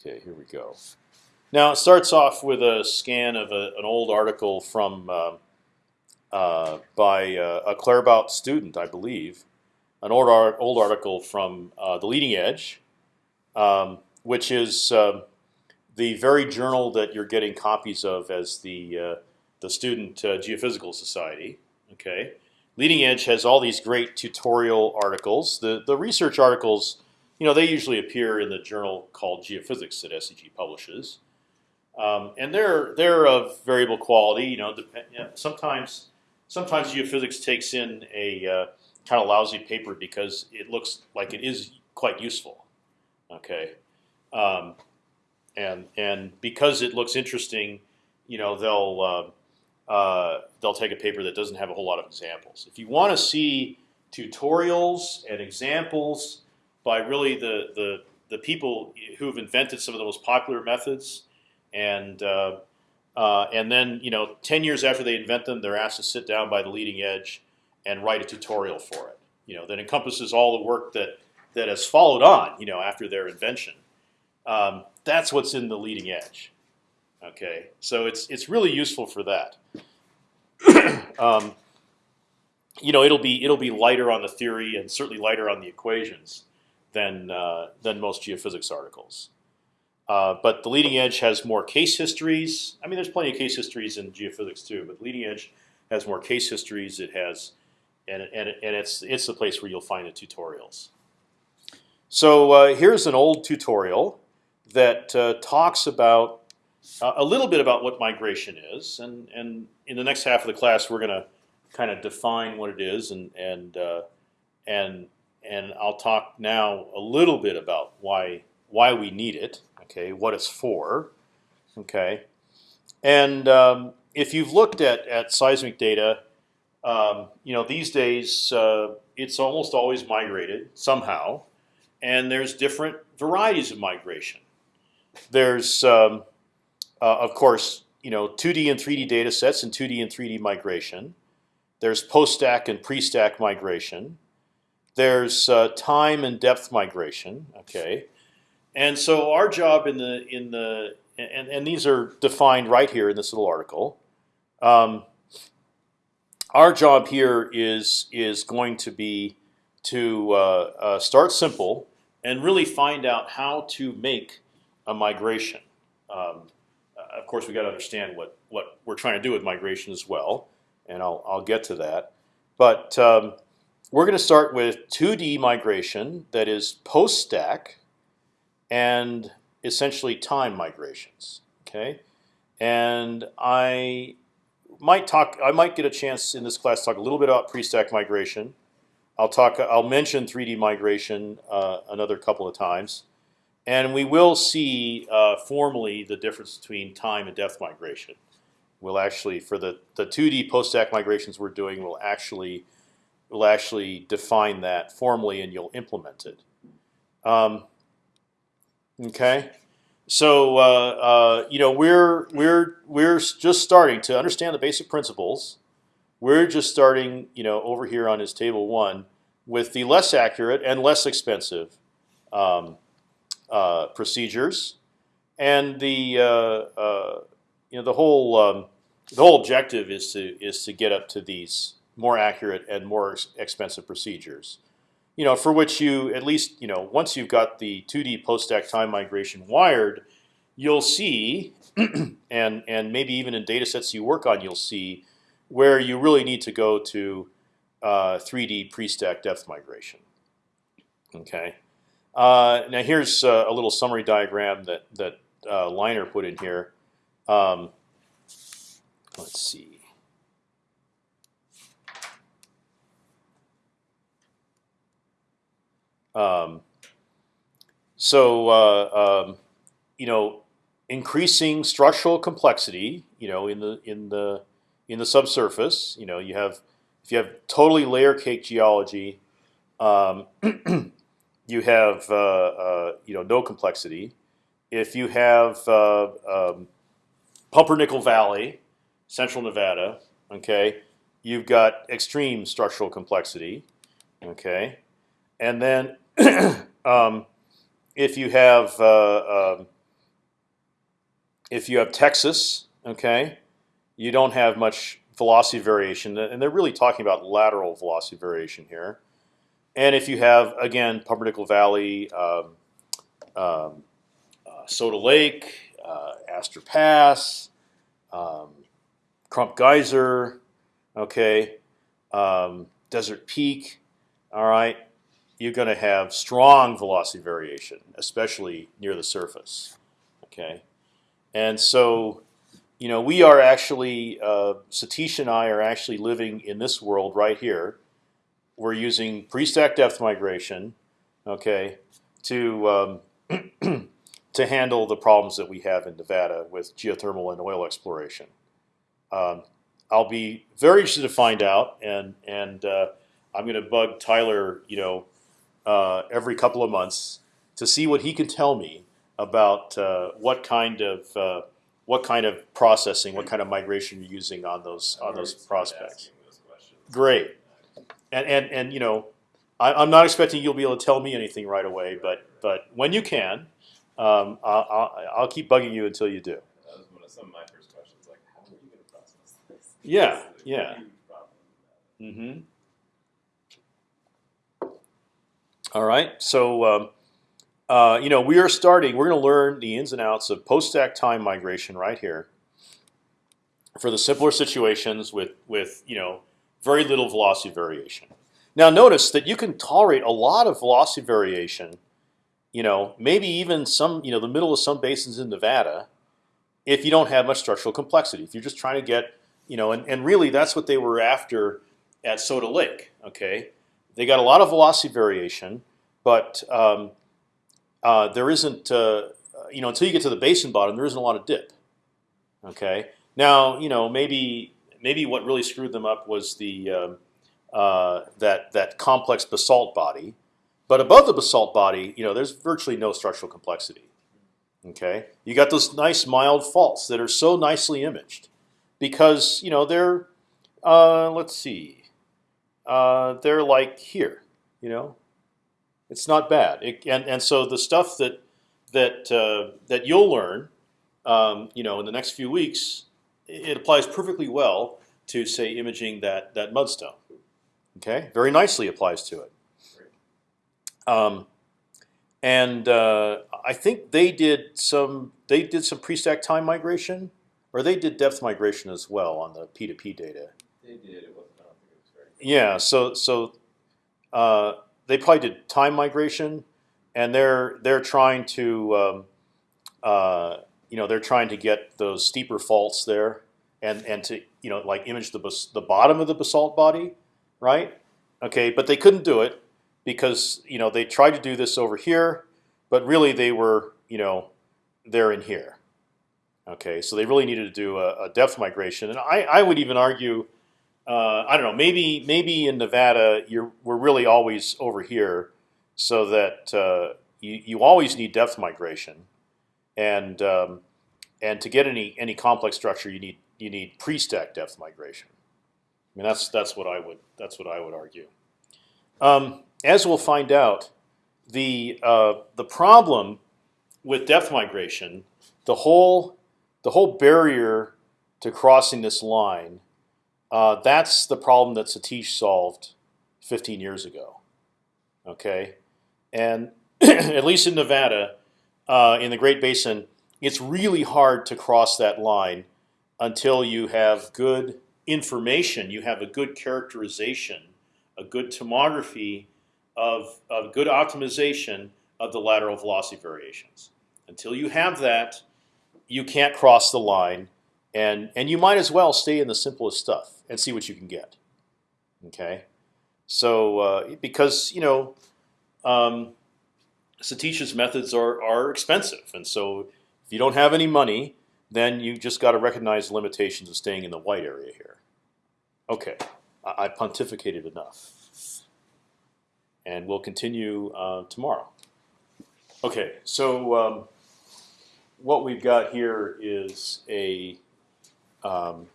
Okay, here we go. Now it starts off with a scan of a, an old article from uh, uh, by uh, a Claerbout student, I believe, an old art, old article from uh, the Leading Edge, um, which is um, the very journal that you're getting copies of as the uh, the Student uh, Geophysical Society. Okay, Leading Edge has all these great tutorial articles. The the research articles, you know, they usually appear in the journal called Geophysics that SEG publishes, um, and they're they're of variable quality. You know, depend, you know, sometimes sometimes geophysics takes in a uh, kind of lousy paper because it looks like it is quite useful. Okay, um, and and because it looks interesting, you know, they'll uh, uh, they'll take a paper that doesn't have a whole lot of examples. If you want to see tutorials and examples by really the, the, the people who've invented some of the most popular methods, and uh, uh, and then you know, ten years after they invent them, they're asked to sit down by the leading edge and write a tutorial for it. You know, that encompasses all the work that that has followed on. You know, after their invention. Um, that's what's in the leading edge. Okay, so it's it's really useful for that. um, you know, it'll be it'll be lighter on the theory and certainly lighter on the equations than uh, than most geophysics articles. Uh, but the leading edge has more case histories. I mean, there's plenty of case histories in geophysics too, but leading edge has more case histories. It has, and and and it's it's the place where you'll find the tutorials. So uh, here's an old tutorial that uh, talks about uh, a little bit about what migration is, and and in the next half of the class we're going to kind of define what it is, and and uh, and and I'll talk now a little bit about why why we need it, okay, what it's for, okay, and um, if you've looked at at seismic data, um, you know these days uh, it's almost always migrated somehow, and there's different varieties of migration. There's um, uh, of course, you know, 2D and 3D data sets and 2D and 3D migration. There's post-stack and pre-stack migration. There's uh, time and depth migration. Okay, and so our job in the in the and, and these are defined right here in this little article. Um, our job here is is going to be to uh, uh, start simple and really find out how to make a migration. Um, of course, we got to understand what what we're trying to do with migration as well, and I'll I'll get to that. But um, we're going to start with 2D migration that is post stack, and essentially time migrations. Okay, and I might talk. I might get a chance in this class to talk a little bit about pre-stack migration. I'll talk. I'll mention 3D migration uh, another couple of times. And we will see uh, formally the difference between time and depth migration. We'll actually, for the the 2D post-stack migrations we're doing, we'll actually we'll actually define that formally, and you'll implement it. Um, okay, so uh, uh, you know we're we're we're just starting to understand the basic principles. We're just starting, you know, over here on his table one with the less accurate and less expensive um, uh, procedures, and the uh, uh, you know the whole um, the whole objective is to is to get up to these more accurate and more expensive procedures. You know, for which you at least you know once you've got the 2D post-stack time migration wired, you'll see, and and maybe even in data sets you work on, you'll see where you really need to go to uh, 3D pre-stack depth migration. Okay, uh, now here's uh, a little summary diagram that that uh, Liner put in here. Um, let's see. Um, so uh, um, you know, increasing structural complexity. You know, in the in the in the subsurface. You know, you have if you have totally layer cake geology. Um, you have uh, uh, you know no complexity. If you have uh, um, Pumpernickel Valley, Central Nevada, okay, you've got extreme structural complexity, okay, and then um, if you have uh, um, if you have Texas, okay, you don't have much velocity variation, and they're really talking about lateral velocity variation here. And if you have again Pumpernickel Valley, um, um, uh, Soda Lake, uh, Astor Pass, um, Crump Geyser, okay, um, Desert Peak, all right, you're going to have strong velocity variation, especially near the surface, okay, and so you know we are actually uh, Satish and I are actually living in this world right here. We're using pre-stack depth migration, okay, to um, to handle the problems that we have in Nevada with geothermal and oil exploration. Um, I'll be very interested to find out, and and uh, I'm going to bug Tyler, you know, uh, every couple of months to see what he can tell me about uh, what kind of uh, what kind of processing, what kind of migration you're using on those on those prospects. Those Great, and and and you know, I, I'm not expecting you'll be able to tell me anything right away, but but when you can, um, I'll, I'll, I'll keep bugging you until you do. That was one of some of my first questions. Like, how are you going to process this? Yeah, This is a yeah. Mm-hmm. All right. So, um, uh, you know, we are starting. We're going to learn the ins and outs of post-stack time migration right here. For the simpler situations with with you know very little velocity variation. Now, notice that you can tolerate a lot of velocity variation. You know, maybe even some you know the middle of some basins in Nevada, if you don't have much structural complexity. If you're just trying to get you know, and, and really that's what they were after at Soda Lake. Okay, they got a lot of velocity variation, but um, uh, there isn't, uh, you know, until you get to the basin bottom, there isn't a lot of dip. Okay, now you know maybe maybe what really screwed them up was the um, uh, that that complex basalt body, but above the basalt body, you know, there's virtually no structural complexity. Okay, you got those nice mild faults that are so nicely imaged, because you know they're, uh, let's see, uh, they're like here, you know, it's not bad. It, and and so the stuff that that uh, that you'll learn, um, you know, in the next few weeks, it applies perfectly well to say imaging that that mudstone. Okay, very nicely applies to it. Um, and uh, I think they did some they did some pre-stack time migration, or they did depth migration as well on the P2P data. They did. It was. Yeah, so so uh, they probably did time migration, and they're they're trying to um, uh, you know they're trying to get those steeper faults there, and and to you know like image the bas the bottom of the basalt body, right? Okay, but they couldn't do it because you know they tried to do this over here, but really they were you know they're in here. Okay, so they really needed to do a, a depth migration, and I, I would even argue uh, I don't know. Maybe maybe in Nevada, you're we're really always over here, so that uh, you you always need depth migration, and um, and to get any any complex structure, you need you need pre-stack depth migration. I mean that's that's what I would that's what I would argue. Um, as we'll find out, the uh, the problem with depth migration, the whole the whole barrier to crossing this line uh, that's the problem that Satish solved 15 years ago. Okay, and at least in Nevada, uh, in the Great Basin, it's really hard to cross that line until you have good information. You have a good characterization, a good tomography of, of good optimization of the lateral velocity variations. Until you have that, you can't cross the line, and and you might as well stay in the simplest stuff and see what you can get. Okay, so uh, because you know, um, Satish's methods are are expensive, and so if you don't have any money, then you just got to recognize the limitations of staying in the white area here. Okay, I, I pontificated enough, and we'll continue uh, tomorrow. Okay, so um, what we've got here is a um,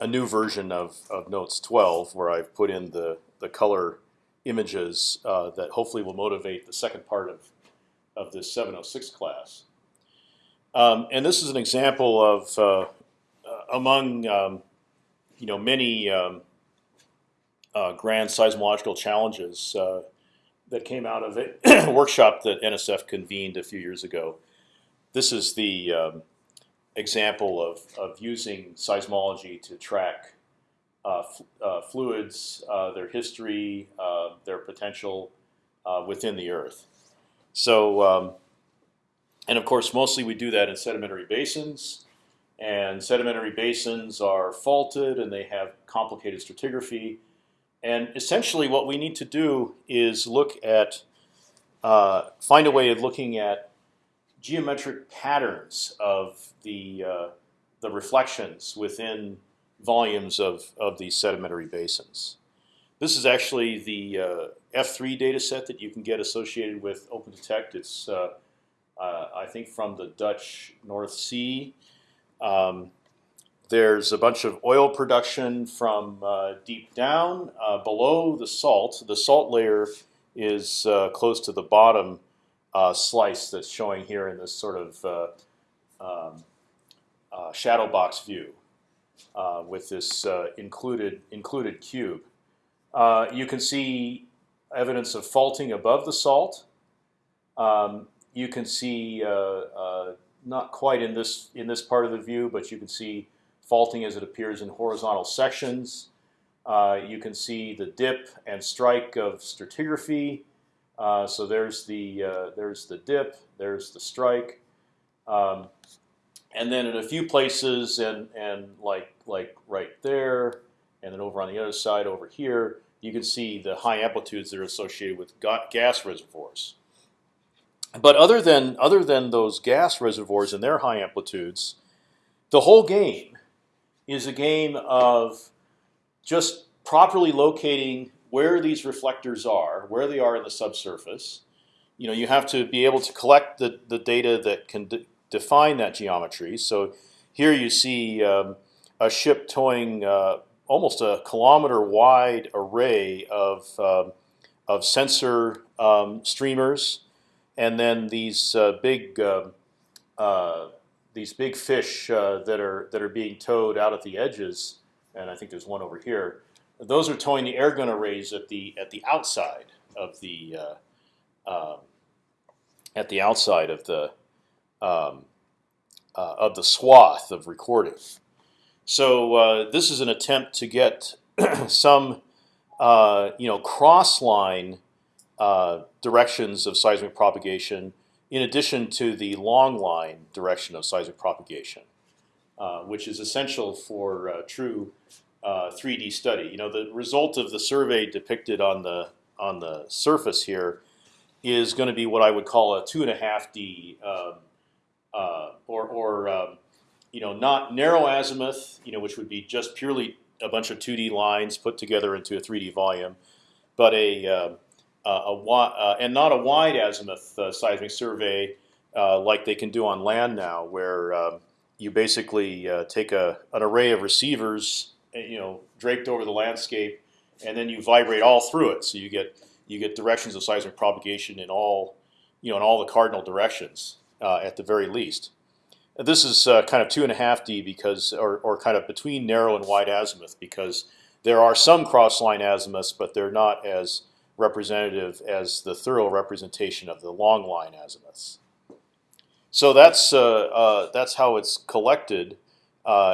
a new version of, of Notes 12 where I've put in the, the color images uh, that hopefully will motivate the second part of, of this 706 class. Um, and this is an example of uh, uh, among um, you know many um, uh, grand seismological challenges uh, that came out of a workshop that NSF convened a few years ago. This is the um, example of, of using seismology to track uh, uh, fluids, uh, their history, uh, their potential uh, within the Earth. So, um, and of course, mostly we do that in sedimentary basins. And sedimentary basins are faulted and they have complicated stratigraphy. And essentially, what we need to do is look at, uh, find a way of looking at geometric patterns of the uh, the reflections within volumes of of these sedimentary basins. This is actually the uh, F3 data set that you can get associated with OpendTect. It's uh, uh, I think from the Dutch North Sea. Um, there's a bunch of oil production from uh, deep down below the salt. The salt layer is close to the bottom uh, slice that's showing here in this sort of uh, um, uh, shadow box view with this included included cube. you can see evidence of faulting above the salt. Um, you can see not quite in this in this part of the view, but you can see faulting as it appears in horizontal sections. Uh, you can see the dip and strike of stratigraphy. Uh, so there's the uh, there's the dip, there's the strike, um, and then in a few places, and and like like right there, and then over on the other side over here, you can see the high amplitudes that are associated with gas reservoirs. But other than other than those gas reservoirs and their high amplitudes, the whole game is a game of just properly locating where these reflectors are, where they are in the subsurface. You know, you have to be able to collect the, the data that can de define that geometry. So here you see um, a ship towing uh, almost a kilometer wide array of, um, of sensor um, streamers, and then these uh, big uh, uh these big fish uh, that are that are being towed out at the edges, and I think there's one over here. Those are towing the air gun arrays at the at the outside of the uh, um, at the outside of the um, uh, of the swath of recording. So uh, this is an attempt to get some uh, you know cross line uh, directions of seismic propagation in addition to the long line direction of seismic propagation, uh, which is essential for true uh, 3D study. You know, the result of the survey depicted on the on the surface here is going to be what I would call a two and a half D, um, uh, or or um, you know, not narrow azimuth, you know, which would be just purely a bunch of 2D lines put together into a 3D volume, but a um, a uh, and not a wide azimuth uh, seismic survey uh, like they can do on land now, where um, you basically take a, an array of receivers, you know, draped over the landscape, and then you vibrate all through it. So you get you get directions of seismic propagation in all, you know, in all the cardinal directions uh, at the very least. This is uh, kind of two and a half D because, or, or kind of between narrow and wide azimuth because there are some cross line azimuths, but they're not as representative as the thorough representation of the long line azimuths. So that's uh, uh, that's how it's collected,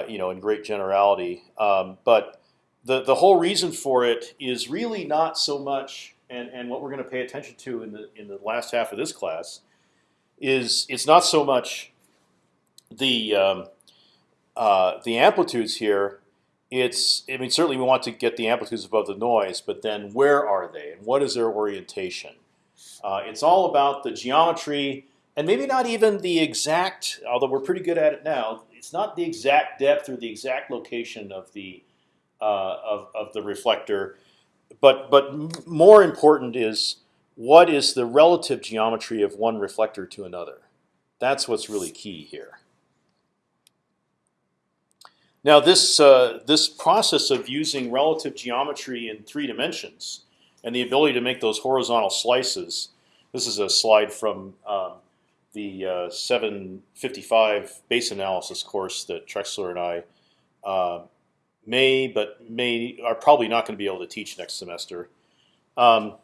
you know, in great generality. Um, but the the whole reason for it is really not so much, and and what we're going to pay attention to in the in the last half of this class, is it's not so much the um, uh, the amplitudes here it's I mean certainly we want to get the amplitudes above the noise, but then where are they and what is their orientation? Uh, it's all about the geometry and maybe not even the exact, although we're pretty good at it now. It's not the exact depth or the exact location of the uh, of of the reflector, but but more important is what is the relative geometry of one reflector to another. That's what's really key here. Now this uh, this process of using relative geometry in three dimensions and the ability to make those horizontal slices. This is a slide from um, the uh, 755 basin analysis course that Trexler and I uh, may, but may are probably not going to be able to teach next semester. Um,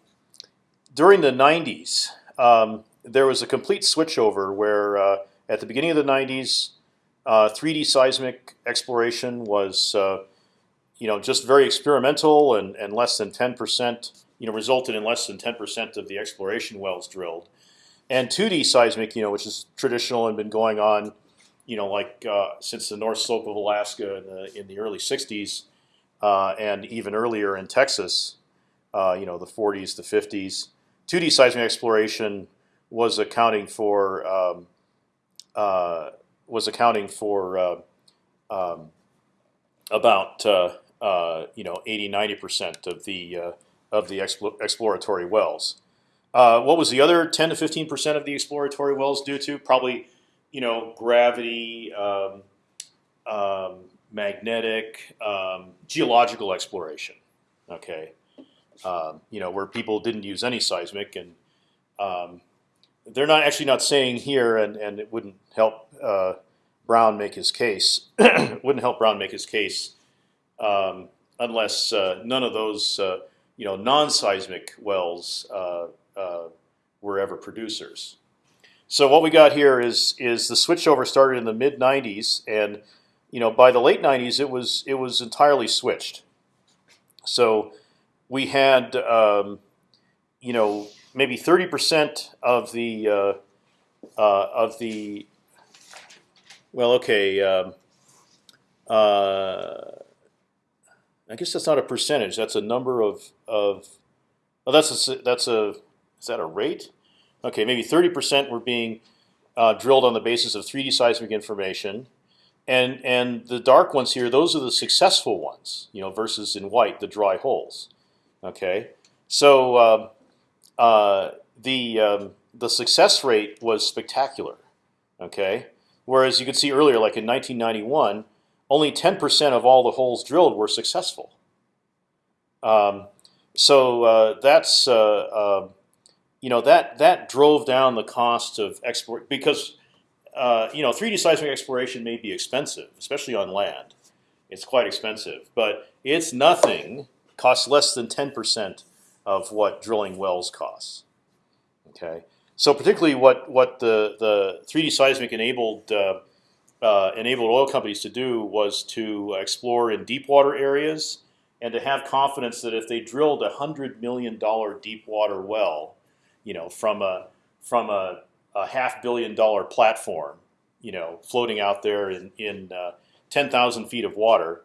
during the 90s, um, there was a complete switchover where uh, at the beginning of the 90s, 3D uh, seismic exploration was uh, you know just very experimental and, and less than 10 percent you know resulted in less than 10 percent of the exploration wells drilled, and 2D seismic you know which is traditional and been going on you know like uh, since the North Slope of Alaska in the in the early 60s uh, and even earlier in Texas, uh, you know the 40s, the 50s. 2D seismic exploration was accounting for um, uh, was accounting for uh, um, about uh, you know 80 90 percent of the of the exploratory wells. Uh, what was the other 10 to 15 percent of the exploratory wells due to? Probably you know gravity, um, um, magnetic, um, geological exploration. Okay, um, you know where people didn't use any seismic and um, they're not actually not saying here, and and it wouldn't help uh, Brown make his case. wouldn't help Brown make his case um, unless uh, none of those uh, you know non-seismic wells uh, were ever producers. So what we got here is is the switchover started in the mid '90s, and you know by the late '90s it was it was entirely switched. So we had um, you know maybe 30% of the uh, uh, of the well, okay. Um, uh, I guess that's not a percentage. That's a number of of. Oh, that's a that's a is that a rate? Okay, maybe 30% were being uh, drilled on the basis of 3D seismic information, and and the dark ones here, those are the successful ones, you know, versus in white the dry holes. Okay, so um, uh, the um, the success rate was spectacular. Okay, whereas you could see earlier, like in 1991, only 10% of all the holes drilled were successful. Um, so uh, that's uh, um, you know that that drove down the cost of export because uh, you know 3D seismic exploration may be expensive, especially on land. It's quite expensive, but it's nothing. Costs less than 10% of what drilling wells costs. Okay, so particularly what what the the 3D seismic enabled uh, uh, enabled oil companies to do was to explore in deep water areas and to have confidence that if they drilled a hundred million dollar deep water well, you know, from a from a, a half billion dollar platform, you know, floating out there in in uh, ten thousand feet of water,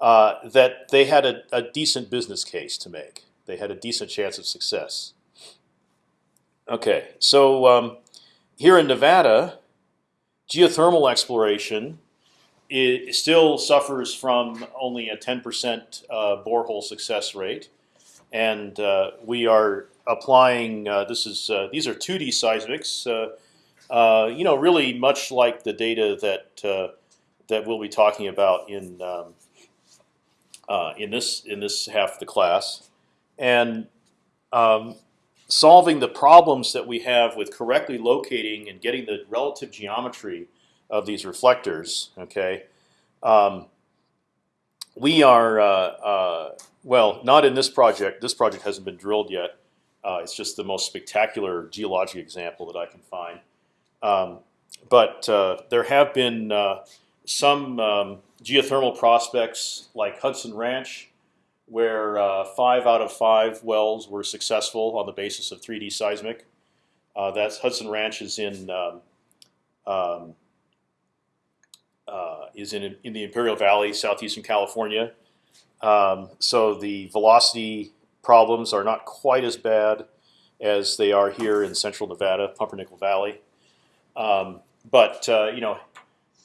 uh, that they had a, a decent business case to make they had a decent chance of success. Okay, so um, here in Nevada, geothermal exploration it still suffers from only a 10% uh, borehole success rate, and uh, we are applying. Uh, this is uh, these are 2D seismics. Uh, you know, really much like the data that that we'll be talking about in um, in this in this half of the class and um, solving the problems that we have with correctly locating and getting the relative geometry of these reflectors. Okay, um, we are uh, uh, well, not in this project. This project hasn't been drilled yet. Uh, it's just the most spectacular geologic example that I can find. Um, but uh, there have been uh, some um, geothermal prospects like Hudson Ranch where uh, five out of five wells were successful on the basis of 3D seismic. Uh, that's Hudson Ranch is in um, um, is in in the Imperial Valley, southeastern California. Um, so the velocity problems are not quite as bad as they are here in central Nevada, Pumpernickel Valley. Um, but uh, you know,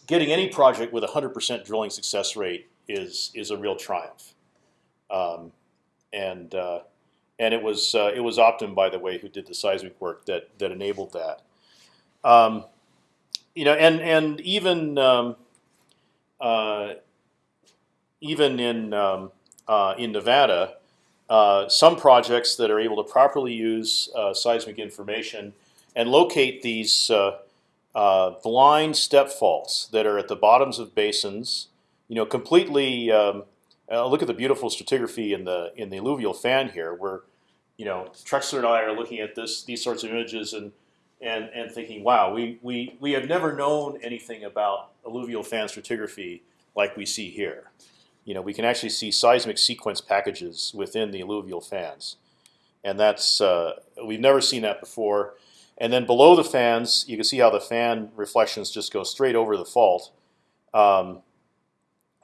getting any project with a 100% drilling success rate is is a real triumph. Um, and uh, and it was uh, it was Optim, by the way, who did the seismic work that that enabled that. Um, you know, and and even um, uh, even in um, uh, in Nevada, uh, some projects that are able to properly use uh, seismic information and locate these uh, blind step faults that are at the bottoms of basins. You know, completely. Um, uh, look at the beautiful stratigraphy in the in the alluvial fan here, where you know Trexler and I are looking at this these sorts of images and and and thinking, wow, we we we have never known anything about alluvial fan stratigraphy like we see here. You know, we can actually see seismic sequence packages within the alluvial fans, and that's uh, we've never seen that before. And then below the fans, you can see how the fan reflections just go straight over the fault. Um,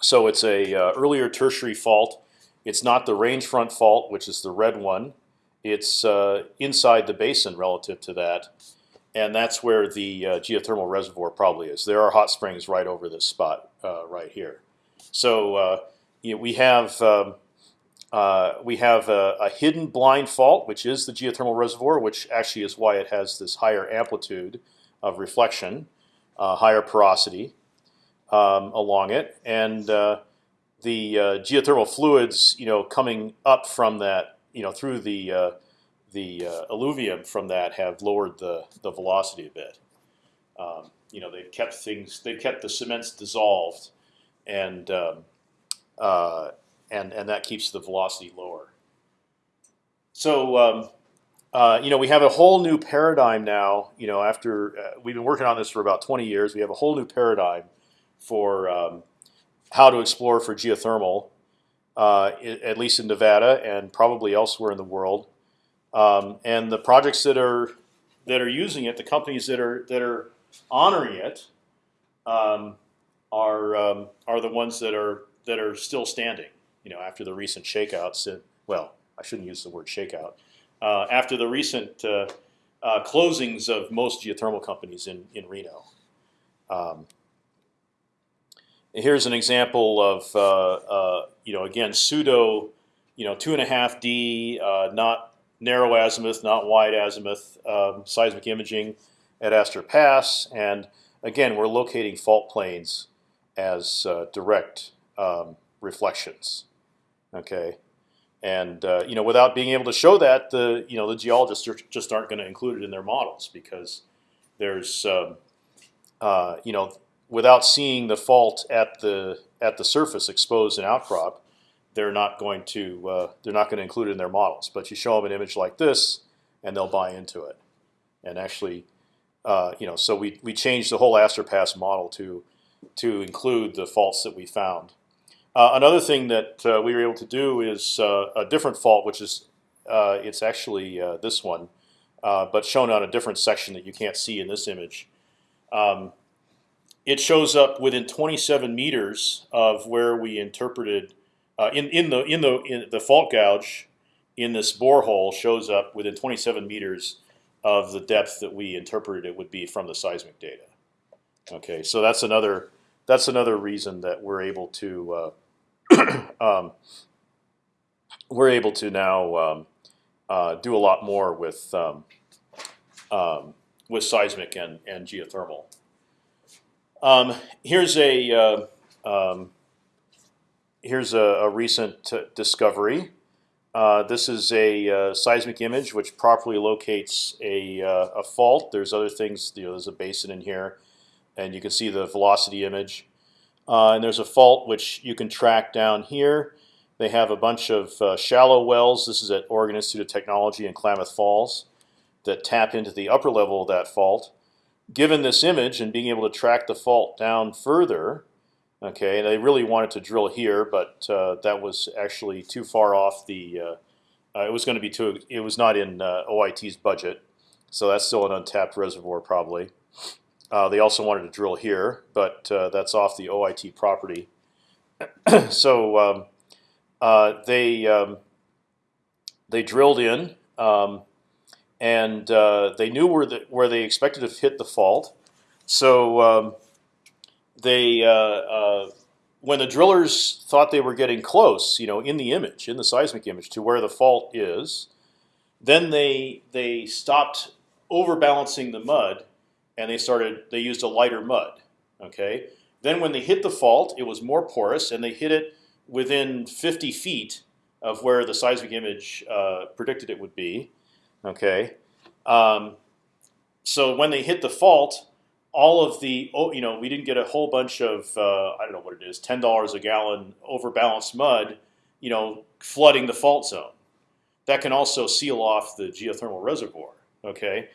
so it's a uh, earlier tertiary fault. It's not the range front fault, which is the red one. It's uh, inside the basin relative to that, and that's where the uh, geothermal reservoir probably is. There are hot springs right over this spot uh, right here. So uh, you know, we have um, uh, we have a, a, hidden blind fault, which is the geothermal reservoir, which actually is why it has this higher amplitude of reflection, higher porosity um, along it, and uh, the uh, geothermal fluids, you know, coming up from that, you know, through the uh, the uh, alluvium from that have lowered the the velocity a bit. Um, you know, they've kept things, they've kept the cements dissolved, and um, uh, and and that keeps the velocity lower. So. Um, uh, you know, we have a whole new paradigm now. You know, after uh, we've been working on this for about 20 years, we have a whole new paradigm for um, how to explore for geothermal, uh, at least in Nevada and probably elsewhere in the world. Um, and the projects that are that are using it, the companies that are that are honoring it, um, are um, are the ones that are that are still standing. You know, after the recent shakeouts. And, well, I shouldn't use the word shakeout. Uh, after the recent uh, uh, closings of most geothermal companies in in Reno. Um, here's an example of uh, uh, you know again pseudo you know two and a half D uh, not narrow azimuth not wide azimuth um, seismic imaging at Astor Pass and again we're locating fault planes as direct um, reflections okay and uh, you know without being able to show that the you know the geologists are, just aren't going to include it in their models because there's um, uh, you know without seeing the fault at the at the surface exposed in outcrop, they're not going to uh, they're not going to include it in their models. But you show them an image like this, and they'll buy into it. And actually, uh, you know, so we we changed the whole Astor Pass model to to include the faults that we found. Uh, another thing that uh, we were able to do is uh, a different fault, which is it's actually this one, but shown on a different section that you can't see in this image. Um, it shows up within 27 meters of where we interpreted uh, in in the in the in the fault gouge in this borehole shows up within 27 meters of the depth that we interpreted it would be from the seismic data. Okay, so that's another that's another reason that we're able to um, we're able to now um, uh, do a lot more with um, um with seismic and and geothermal. Um, here's a uh, here's a, a recent discovery. Uh, this is a uh, seismic image which properly locates a, uh, a fault. There's other things. You know, there's a basin in here, and you can see the velocity image. Uh, and there's a fault which you can track down here. They have a bunch of uh, shallow wells. This is at Oregon Institute of Technology in Klamath Falls that tap into the upper level of that fault given this image and being able to track the fault down further, okay, they really wanted to drill here, but uh, that was actually too far off the. Uh, uh, it was going to be too. It was not in uh, OIT's budget, so that's still an untapped reservoir probably. Uh, they also wanted to drill here, but uh, that's off the OIT property. so um, they um, they drilled in. Um, and uh, they knew where the, where they expected to hit the fault. So um, they, uh, uh, when the drillers thought they were getting close, you know, in the image, in the seismic image, to where the fault is, then they they stopped overbalancing the mud, and they started. They used a lighter mud. Okay. Then when they hit the fault, it was more porous, and they hit it within 50 feet of where the seismic image uh, predicted it would be. Okay, um, so when they hit the fault, all of the oh, you know we didn't get a whole bunch of uh, I don't know what it is ten dollars a gallon overbalanced mud, you know, flooding the fault zone. That can also seal off the geothermal reservoir. Okay,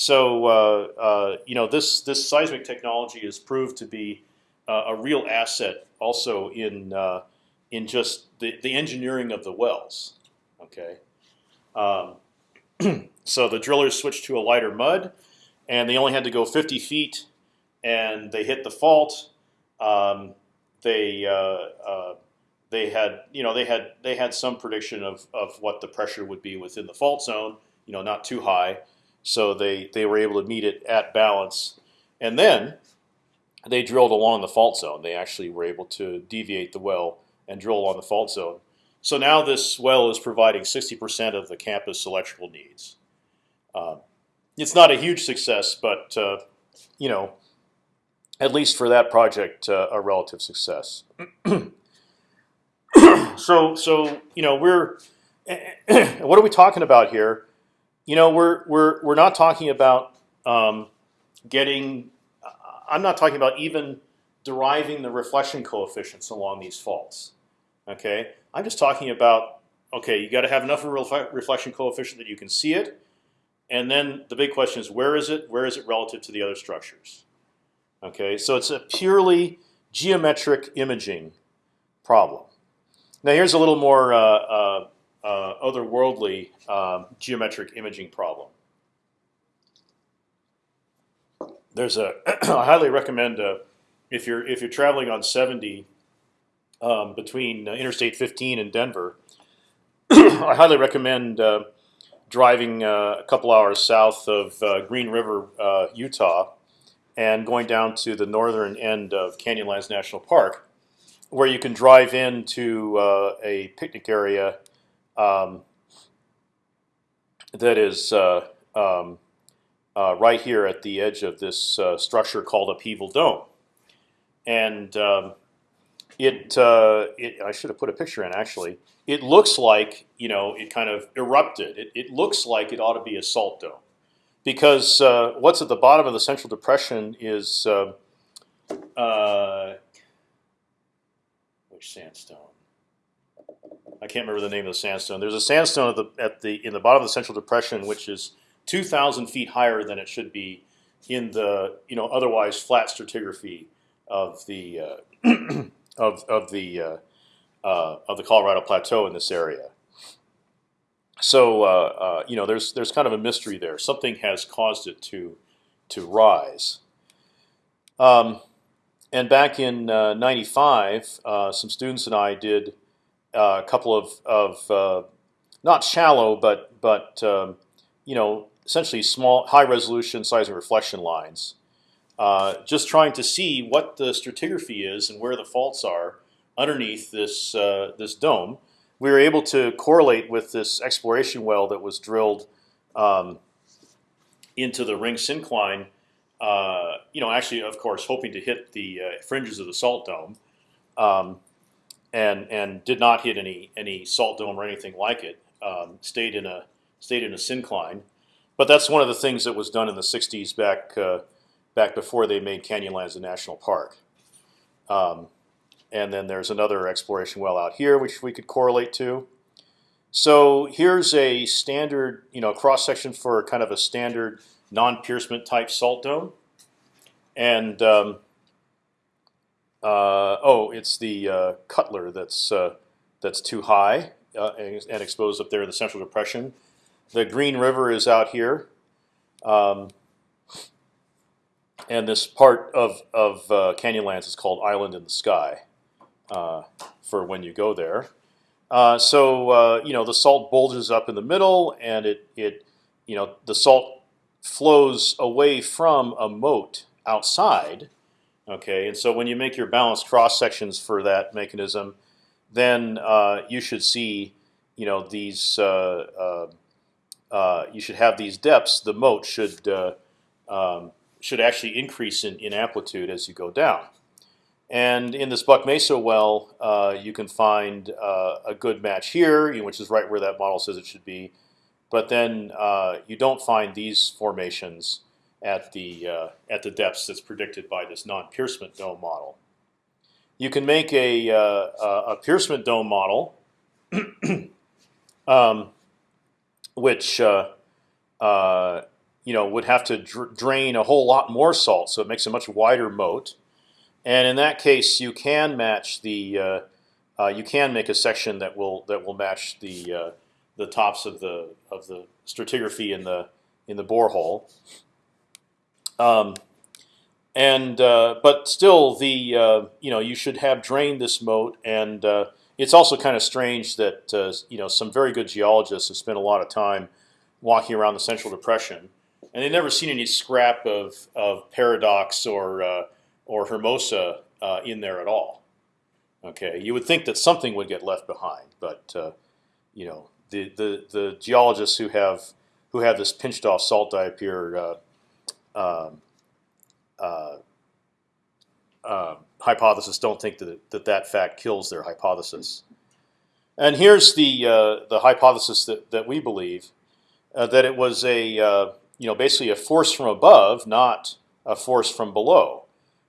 so uh, uh, you know this this seismic technology has proved to be uh, a real asset also in uh, in just the, the engineering of the wells. Okay, um, so the drillers switched to a lighter mud, and they only had to go 50 feet, and they hit the fault. Um, they uh, uh, they had you know they had they had some prediction of of what the pressure would be within the fault zone. You know, not too high, so they they were able to meet it at balance, and then they drilled along the fault zone. They actually were able to deviate the well and drill along the fault zone. So now this well is providing 60% of the campus electrical needs. Uh, it's not a huge success, but uh, you know, at least for that project, uh, a relative success. so, so you know, we're what are we talking about here? You know, we're we're we're not talking about um, getting. I'm not talking about even deriving the reflection coefficients along these faults. Okay, I'm just talking about okay, you got to have enough of a reflection coefficient that you can see it, and then the big question is where is it? Where is it relative to the other structures? Okay, so it's a purely geometric imaging problem. Now here's a little more uh, uh, uh, otherworldly um, geometric imaging problem. There's a I highly recommend uh, if you're if you're traveling on 70 um, between uh, Interstate 15 and Denver, I highly recommend uh, driving a couple hours south of Green River, Utah, and going down to the northern end of Canyonlands National Park where you can drive into uh, a picnic area um, that is uh, um, uh, right here at the edge of this uh, structure called Upheaval Dome, and um, it, uh, it, I should have put a picture in actually. It looks like you know it kind of erupted. It, it looks like it ought to be a salt dome, because uh, what's at the bottom of the central depression is uh, which sandstone? I can't remember the name of the sandstone. There's a sandstone at the at the in the bottom of the Central Depression, which is 2,000 feet higher than it should be in the you know otherwise flat stratigraphy of the uh, of of the uh, uh, of the Colorado Plateau in this area. So uh, uh, you know there's there's kind of a mystery there. Something has caused it to to rise. Um, and back in '95, uh, some students and I did a couple of, of uh, not shallow, but but um, you know essentially small, high resolution seismic reflection lines, uh, just trying to see what the stratigraphy is and where the faults are underneath this uh, this dome. We were able to correlate with this exploration well that was drilled um, into the ring syncline uh, you know, actually, of course, hoping to hit the uh, fringes of the salt dome, um, and and did not hit any any salt dome or anything like it. Um, stayed in a stayed in a syncline, but that's one of the things that was done in the '60s back uh, back before they made Canyonlands a national park. Um, and then there's another exploration well out here, which we could correlate to. So here's a standard, you know, cross section for kind of a standard non-piercement type salt dome, and um, uh, oh, it's the uh, Cutler that's uh, that's too high uh, and, and, exposed up there in the Central Depression. The Green River is out here, um, and this part of of uh, Canyonlands is called Island in the Sky uh, for when you go there. so you know the salt bulges up in the middle, and it it you know the salt flows away from a moat outside. Okay, and so when you make your balanced cross sections for that mechanism, then uh, you should see, you know, these. Uh, uh, uh you should have these depths. The moat should uh, um, should actually increase in, in amplitude as you go down. And in this Buck Mesa well, uh, you can find a good match here, which is right where that model says it should be but then uh, you don't find these formations at the uh, at the depths that's predicted by this non-Piercement dome model. You can make a uh, a Piercement dome model, um, which uh, uh, you know would have to dr drain a whole lot more salt, so it makes a much wider moat. And in that case, you can match the uh, uh, you can make a section that will that will match the the tops of the of the stratigraphy in the in the borehole. Um, and uh, but still, the uh, you know you should have drained this moat, and uh, it's also kind of strange that uh, you know some very good geologists have spent a lot of time walking around the Central Depression, and they've never seen any scrap of of paradox or or Hermosa in there at all. Okay, you would think that something would get left behind, but uh, you know the, the the geologists who have who have this pinched off salt diapir uh, uh, uh, hypothesis don't think that, that that fact kills their hypothesis. And here's the uh, the hypothesis that, that we believe uh, that it was a you know basically a force from above, not a force from below.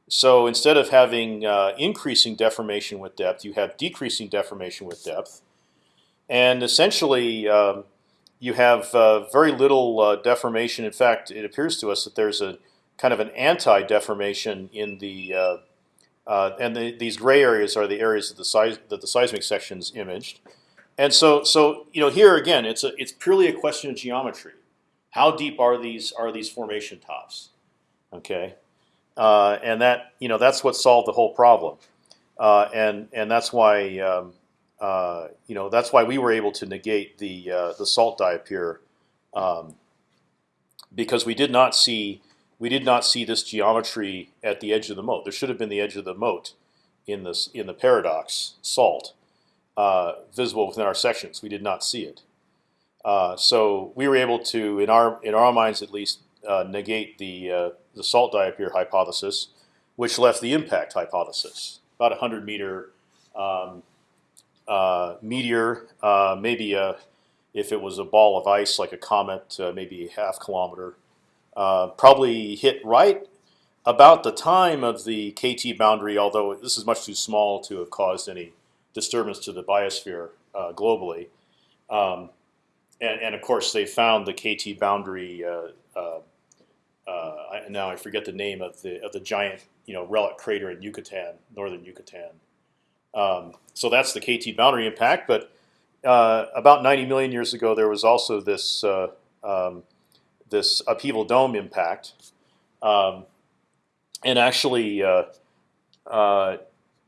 So instead of having uh, increasing deformation with depth, you have decreasing deformation with depth, and essentially um, you have uh, very little uh, deformation. In fact, it appears to us that there's a kind of an anti-deformation in the uh, uh, and the, these gray areas are the areas that the size that the seismic sections imaged. And so, so you know, here again, it's a it's purely a question of geometry. How deep are these are these formation tops? Okay, uh, and that you know that's what solved the whole problem, uh, and and that's why um, uh, you know that's why we were able to negate the uh, the salt diapir um, because we did not see we did not see this geometry at the edge of the moat. There should have been the edge of the moat in this in the paradox salt uh, visible within our sections. We did not see it. Uh, so we were able to, in our in our minds at least, uh, negate the uh, the salt diapir hypothesis, which left the impact hypothesis. About a hundred meter um, meteor, uh, maybe a, if it was a ball of ice like a comet, uh, maybe a half kilometer, uh, probably hit right about the time of the KT boundary. Although this is much too small to have caused any disturbance to the biosphere globally. Um, and, and, of course, they found the KT boundary uh, uh, uh, now I forget the name of the of the giant you know relic crater in Yucatan, northern Yucatan. Um, so that's the KT boundary impact. But uh, about 90 million years ago, there was also this uh, um, this upheaval dome impact, um, and actually uh, uh,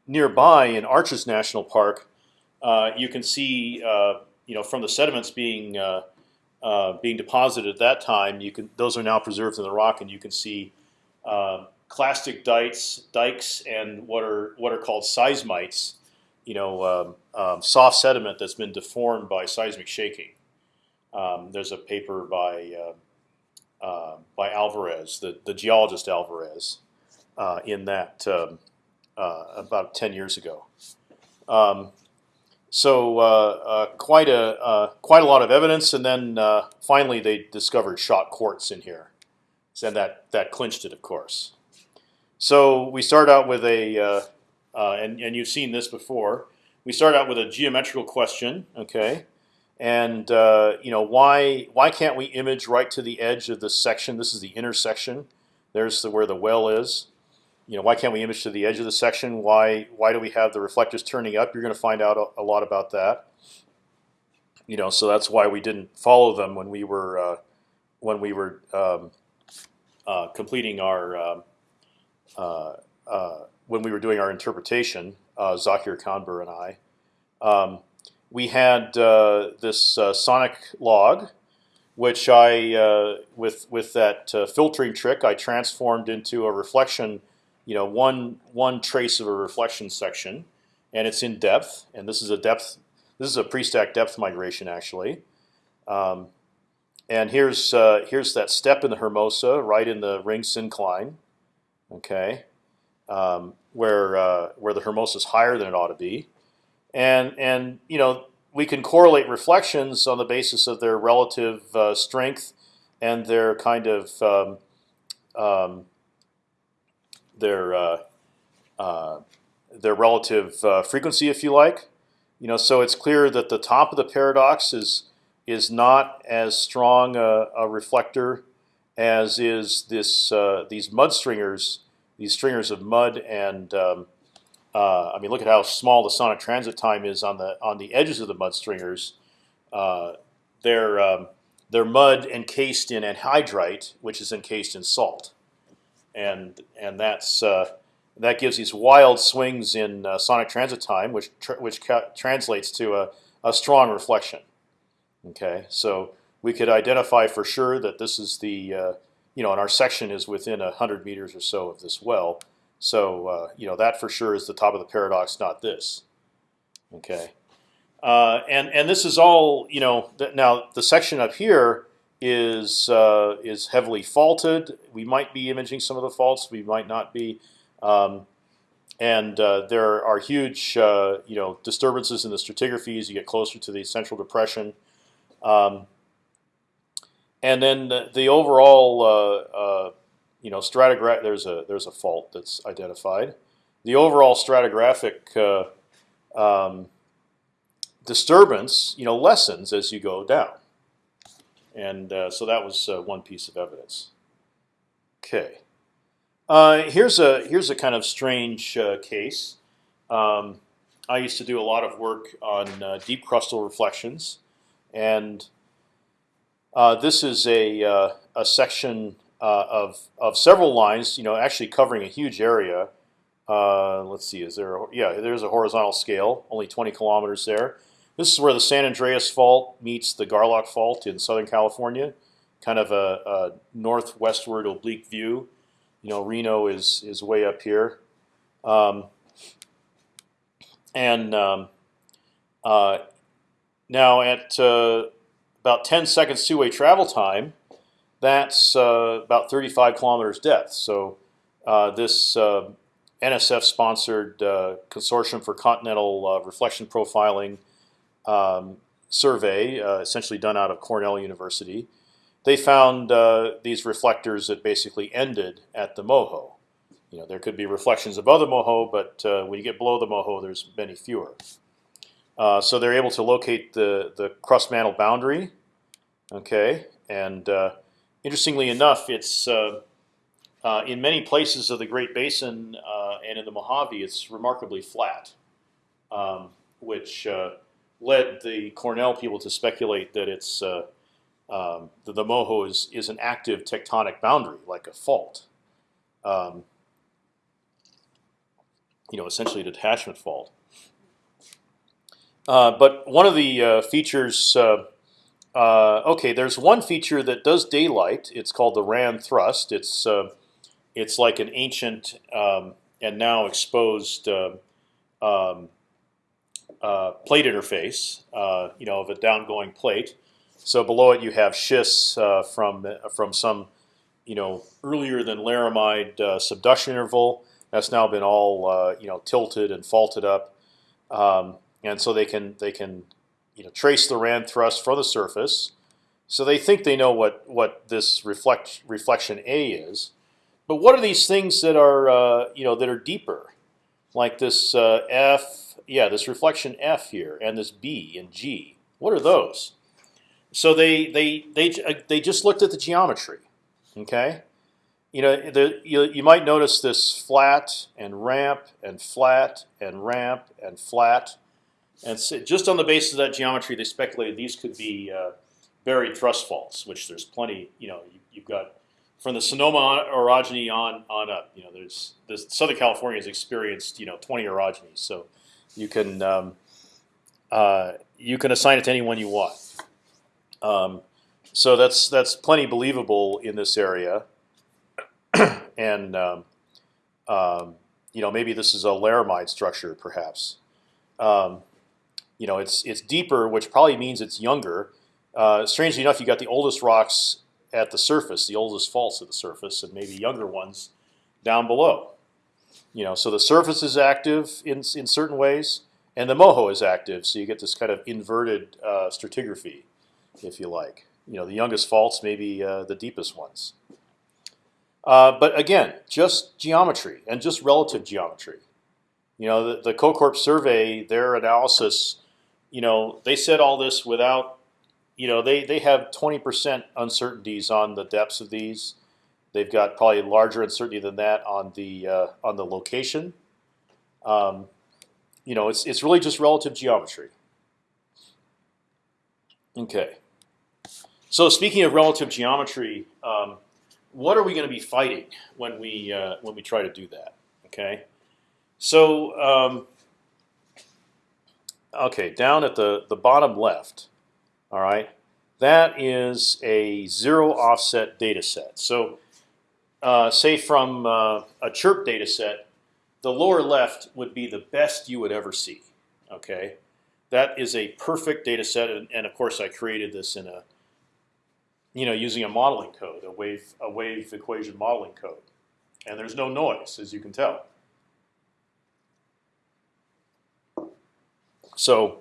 nearby in Arches National Park, uh, you can see you know from the sediments being uh, being deposited at that time, you can those are now preserved in the rock, and you can see uh, clastic dikes, dikes, and what are what are called seismites. You know, um, um, soft sediment that's been deformed by seismic shaking. Um, there's a paper by uh, uh by Alvarez, the the geologist Alvarez, uh, in that um, about ten years ago. Um, so uh, uh, quite a uh, quite a lot of evidence, and then uh, finally they discovered shocked quartz in here, and that that clinched it, of course. So we start out with a, uh, uh, and and you've seen this before. We start out with a geometrical question, okay, and you know why why can't we image right to the edge of this section? This is the intersection. There's the, where the well is you know, why can't we image to the edge of the section? Why why do we have the reflectors turning up? You're going to find out a, a, lot about that. You know, so that's why we didn't follow them when we were uh, when we were um, uh, completing our um, uh, uh, when we were doing our interpretation. Uh, Zakir Kanbur and I, um, we had uh, this sonic log, which I with with that filtering trick I transformed into a reflection you know one one trace of a reflection section, and it's in depth. And this is a depth. This is a pre-stack depth migration actually. Um, and here's uh, here's that step in the Hermosa, right in the ring syncline, okay, um, where uh, where the Hermosa is higher than it ought to be, and and you know we can correlate reflections on the basis of their relative uh, strength and their kind of um, um, their uh, uh, their relative uh, frequency, if you like. You know, so it's clear that the top of the paradox is is not as strong a, a reflector as is this uh, these mud stringers, these stringers of mud and um, uh, I mean, look at how small the sonic transit time is on the on the edges of the mud stringers. Uh, they're um, they're mud encased in anhydrite, which is encased in salt, and and that's uh, that gives these wild swings in uh, sonic transit time, which tr which translates to a, a strong reflection. Okay, so we could identify for sure that this is the uh, you know, and our section is within hundred meters or so of this well. So uh, you know that for sure is the top of the paradox, not this. Okay, uh, and and this is all you know. now the section up here is uh, is heavily faulted. We might be imaging some of the faults. We might not be. Um, and uh, there are huge, uh, you know, disturbances in the stratigraphy as you get closer to the central depression. Um, and then the, the overall uh, you know, stratigraph. There's a there's a fault that's identified. The overall stratigraphic uh, um, disturbance, you know, lessens as you go down, and uh, so that was uh, one piece of evidence. Okay, uh, here's a here's a kind of strange uh, case. Um, I used to do a lot of work on uh, deep crustal reflections, and this is a a section uh, of of several lines. You know, actually covering a huge area. Uh, let's see, is there? A, yeah, there's a horizontal scale, only 20 kilometers there. This is where the San Andreas Fault meets the Garlock Fault in Southern California. Kind of a, a northwestward oblique view. You know, Reno is is way up here, um, and um, uh, now at uh, about 10 seconds two-way travel time, that's uh, about 35 kilometers depth. So uh, this uh, NSF-sponsored uh, Consortium for Continental uh, Reflection Profiling um, survey, essentially done out of Cornell University, they found these reflectors that basically ended at the MOHO. You know, there could be reflections above the MOHO, but when you get below the MOHO, there's many fewer. So they're able to locate the the crust mantle boundary, okay, and Interestingly enough, it's uh, uh, in many places of the Great Basin uh, and in the Mojave, it's remarkably flat, um, which uh, led the Cornell people to speculate that it's uh, um, the, the Moho is is an active tectonic boundary, like a fault. Um, you know, essentially a detachment fault. Uh, but one of the features uh, okay, there's one feature that does daylight. It's called the Rand thrust. It's uh, it's like an ancient um, and now exposed uh, um, uh, plate interface, uh, you know, of a downgoing plate. So below it you have schists uh, from from some, you know, earlier than Laramide subduction interval. That's now been all you know tilted and faulted up, um, and so they can they can you know, trace the Rand thrust from the surface. So they think they know what what this reflect reflection A is, but what are these things that are uh, you know that are deeper, like this uh, F, yeah, this reflection F here, and this B and G. What are those? So they they they uh, they just looked at the geometry, okay. You know, the, you, you might notice this flat and ramp and flat and ramp and flat and so just on the basis of that geometry, they speculated these could be uh, buried thrust faults, which there's plenty. You know, you, have got from the Sonoma orogeny on on up. You know, there's this Southern California has experienced you know 20 orogenies, so you can um, uh, you can assign it to anyone you want. Um, so that's that's plenty believable in this area, and um, um, you know maybe this is a laramide structure, perhaps. You know, it's it's deeper, which probably means it's younger. Uh, strangely enough, you got the oldest rocks at the surface, the oldest faults at the surface, and maybe younger ones down below. You know, so the surface is active in in certain ways, and the moho is active, so you get this kind of inverted uh, stratigraphy, if you like. You know, the youngest faults may be uh, the deepest ones. Uh, but again, just geometry and just relative geometry. You know, the, the COCORP survey, their analysis, you know, they said all this without, you know, they they have 20% uncertainties on the depths of these. They've got probably larger uncertainty than that on the uh, on the location. Um, you know, it's it's really just relative geometry. Okay. So speaking of relative geometry, um, what are we going to be fighting when we uh, when we try to do that? Okay. So um, okay, down at the the bottom left, all right, that is a zero offset data set. So uh, say from uh, a chirp data set, the lower left would be the best you would ever see. Okay, that is a perfect data set, and, and of course I created this in a, you know, using a modeling code, a wave a wave equation modeling code, and there's no noise as you can tell. So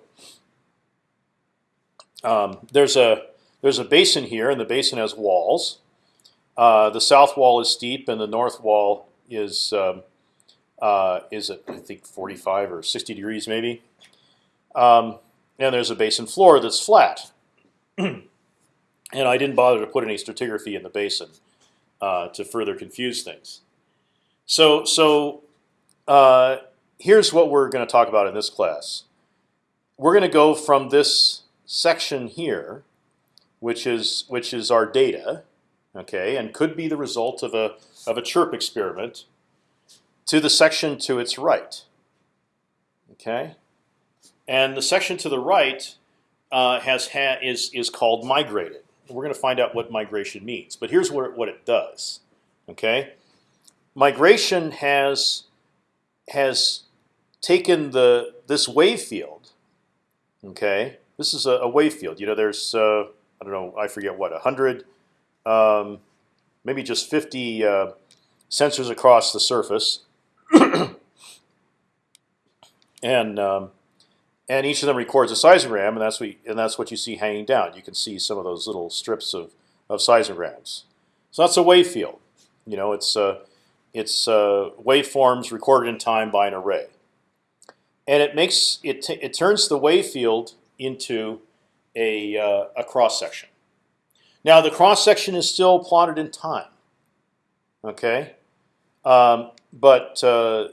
um, there's a there's a basin here, and the basin has walls. Uh, the south wall is steep, and the north wall is um, uh, is at I think 45 or 60 degrees maybe. Um, and there's a basin floor that's flat. and I didn't bother to put any stratigraphy in the basin uh, to further confuse things. So so uh, here's what we're going to talk about in this class. We're going to go from this section here, which is which is our data, okay, and could be the result of a of a chirp experiment, to the section to its right. Okay, and the section to the right uh, has ha is is called migrated. We're going to find out what migration means, but here's what what it does. Okay, migration has has taken the this wave field. Okay, this is a, a wave field. You know, there's uh, I don't know, I forget what, hundred, um, maybe just fifty uh, sensors across the surface, and um, and each of them records a seismogram, and that's what you, and that's what you see hanging down. You can see some of those little strips of of seismograms. So that's a wave field. You know, it's uh, it's uh, waveforms recorded in time by an array, and it makes it it turns the wave field into a uh, a cross section. Now the cross section is still plotted in time. Okay, um, but uh,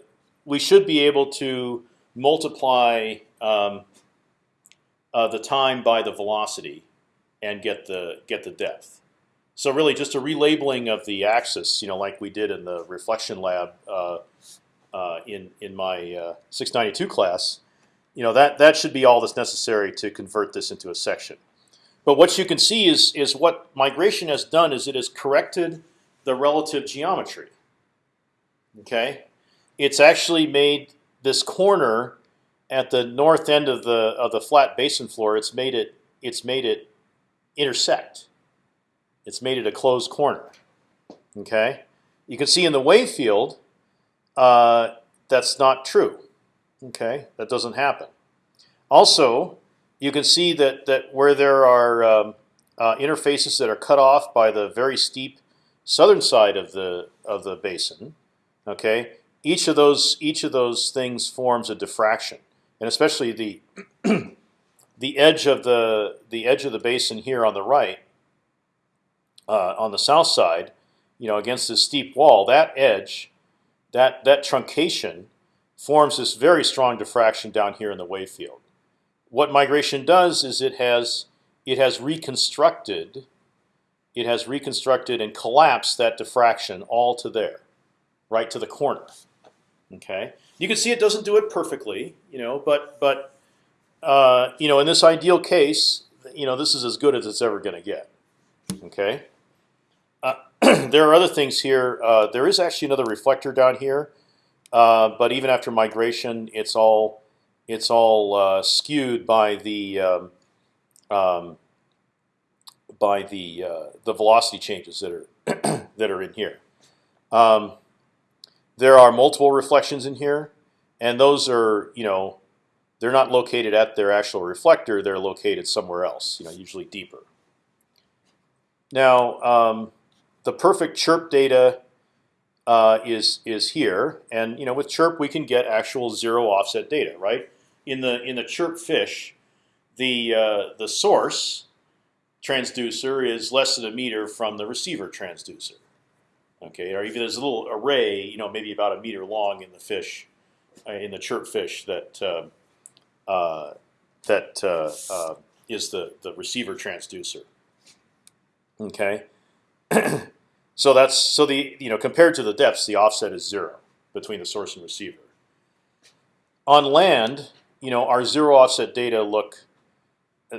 we should be able to multiply um, uh, the time by the velocity and get the get the depth. So really, just a relabeling of the axis, you know, like we did in the reflection lab uh, uh, in in my uh, 692 class. You know that that should be all that's necessary to convert this into a section. But what you can see is is what migration has done is it has corrected the relative geometry. Okay, it's actually made this corner at the north end of the of the flat basin floor. It's made it it's made it intersect. It's made it a closed corner. Okay, you can see in the wave field uh, that's not true. Okay, that doesn't happen. Also, you can see that that where there are um, uh, interfaces that are cut off by the very steep southern side of the of the basin, okay, each of those each of those things forms a diffraction, and especially the the edge of the the edge of the basin here on the right, uh, on the south side, you know, against this steep wall, that edge, that that truncation, forms this very strong diffraction down here in the wave field. What migration does is it has it has reconstructed, it has reconstructed and collapsed that diffraction all to there, right to the corner. Okay, you can see it doesn't do it perfectly, you know, but but uh, you know in this ideal case, you know this is as good as it's ever going to get. Okay. Uh, there are other things here. Uh, there is actually another reflector down here, uh, but even after migration, it's all it's all uh, skewed by the um, um, by the uh, the velocity changes that are that are in here. Um, there are multiple reflections in here, and those are you know they're not located at their actual reflector. They're located somewhere else. You know, usually deeper. Now, um, the perfect chirp data uh, is is here, and you know with chirp we can get actual zero offset data, right? In the in the chirp fish, the uh, the source transducer is less than a meter from the receiver transducer. Okay, or even there's a little array, you know, maybe about a meter long in the fish, uh, in the chirp fish that uh, uh, that uh, uh, is the the receiver transducer. Okay, so that's so the you know compared to the depths, the offset is zero between the source and receiver. On land, you know, our zero offset data look,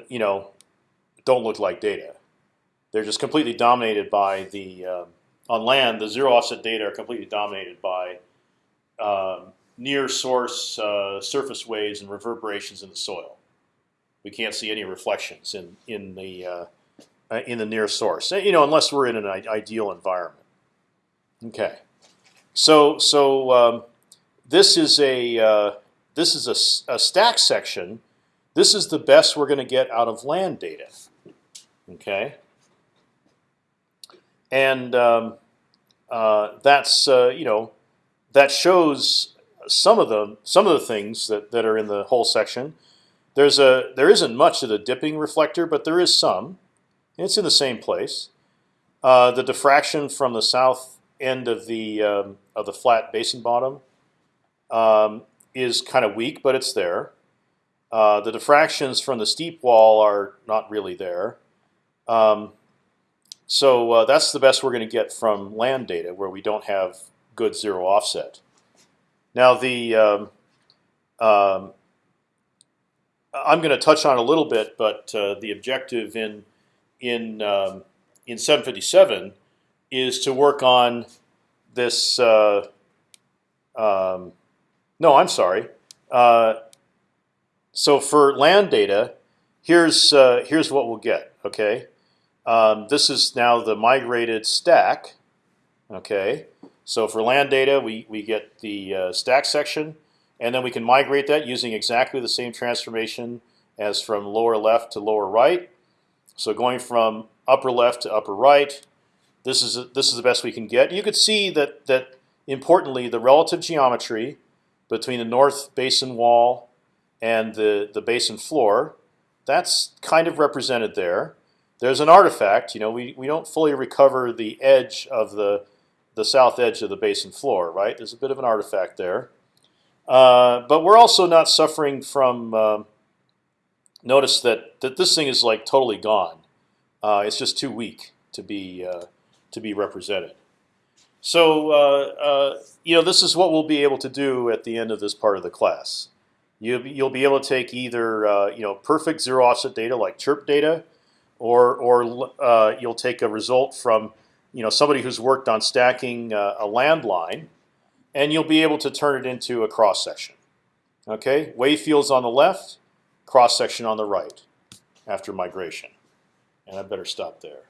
you know, don't look like data. They're just completely dominated by the um, on land. The zero offset data are completely dominated by um, near source uh, surface waves and reverberations in the soil. We can't see any reflections in in the uh, uh, in the near source. You know, unless we're in an ideal environment. Okay, so so um, this is a uh, this is a a, stack section. This is the best we're going to get out of land data. Okay, and um, uh, that's uh, you know that shows some of the some of the things that, that are in the whole section. There's a there isn't much of the dipping reflector, but there is some. It's in the same place. Uh, the diffraction from the south end of the um, of the flat basin bottom um, is kind of weak, but it's there. Uh, the diffractions from the steep wall are not really there. Um, so uh, that's the best we're going to get from land data, where we don't have good zero offset. Now the um, um, I'm going to touch on a little bit, but uh, the objective in in um, in 757 is to work on this. Uh, um, no, I'm sorry. Uh, so for land data, here's uh, here's what we'll get. Okay, um, this is now the migrated stack. Okay, so for land data, we we get the uh, stack section, and then we can migrate that using exactly the same transformation as from lower left to lower right. So going from upper left to upper right, this is this is the best we can get. You could see that that importantly, the relative geometry between the north basin wall and the the basin floor, that's kind of represented there. There's an artifact. You know, we we don't fully recover the edge of the the south edge of the basin floor, right? There's a bit of an artifact there, uh, but we're also not suffering from. Um, notice that that this thing is like totally gone. Uh, it's just too weak to be uh, to be represented. So uh, uh, you know this is what we'll be able to do at the end of this part of the class. You you'll be able to take either uh, you know perfect zero offset data like chirp data, or or uh, you'll take a result from you know somebody who's worked on stacking a landline, and you'll be able to turn it into a cross section. Okay, wave fields on the left, cross section on the right after migration. And I better stop there.